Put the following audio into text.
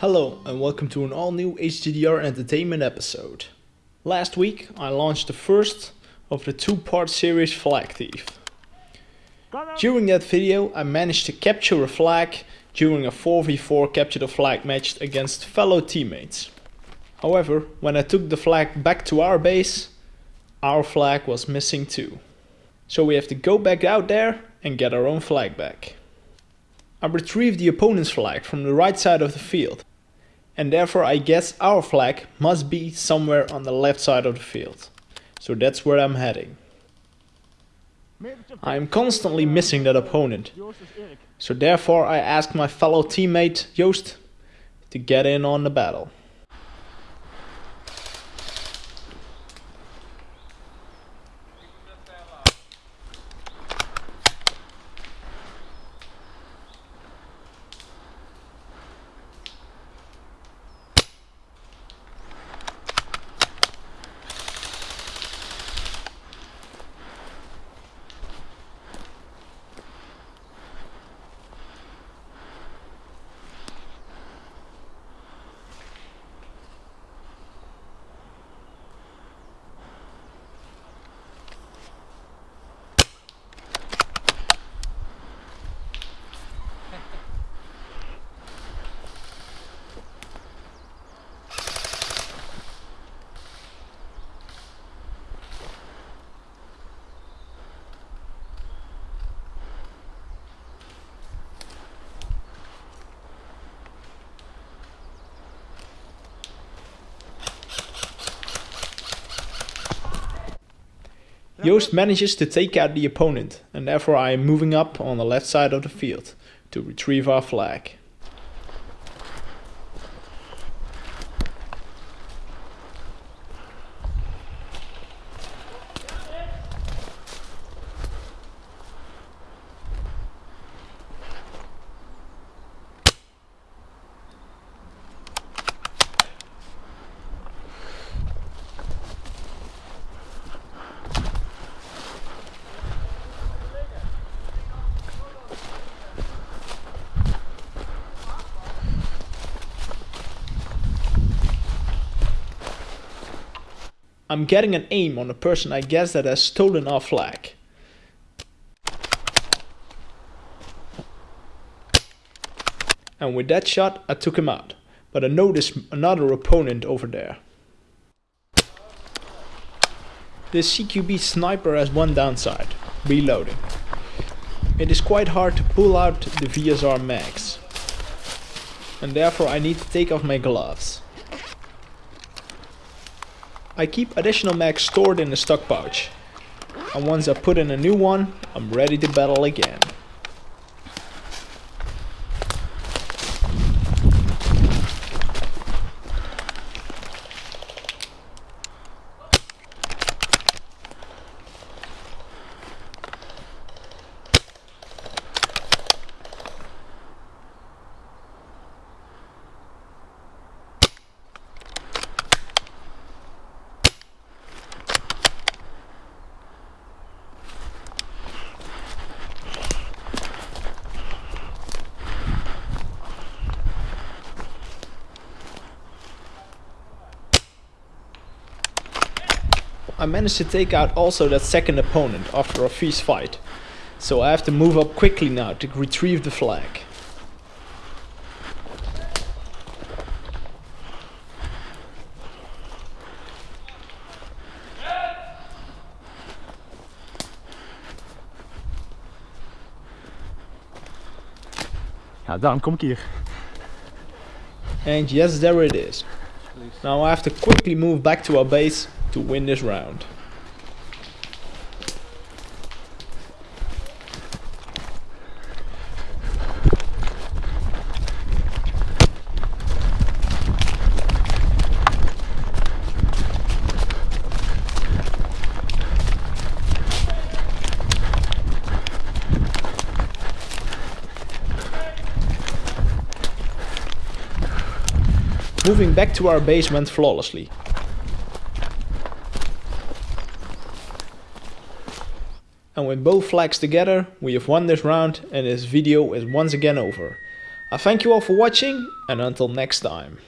Hello and welcome to an all new HGDR Entertainment episode. Last week I launched the first of the two part series Flag Thief. During that video I managed to capture a flag during a 4v4 capture the flag match against fellow teammates. However, when I took the flag back to our base, our flag was missing too. So we have to go back out there and get our own flag back. I retrieve the opponent's flag from the right side of the field and therefore I guess our flag must be somewhere on the left side of the field. So that's where I'm heading. I am constantly missing that opponent, so therefore I ask my fellow teammate Joost to get in on the battle. Joost manages to take out the opponent and therefore I am moving up on the left side of the field to retrieve our flag. I'm getting an aim on a person I guess that has stolen our flag. And with that shot I took him out, but I noticed another opponent over there. This CQB sniper has one downside, reloading. It is quite hard to pull out the VSR mags. And therefore I need to take off my gloves. I keep additional mags stored in the stock pouch. And once I put in a new one, I'm ready to battle again. I managed to take out also that second opponent after a fierce fight. So I have to move up quickly now to retrieve the flag. Ja, daarom kom ik hier. And yes, there it is. Now I have to quickly move back to our base to win this round. Moving back to our base went flawlessly. And with both flags together, we have won this round and this video is once again over. I thank you all for watching and until next time.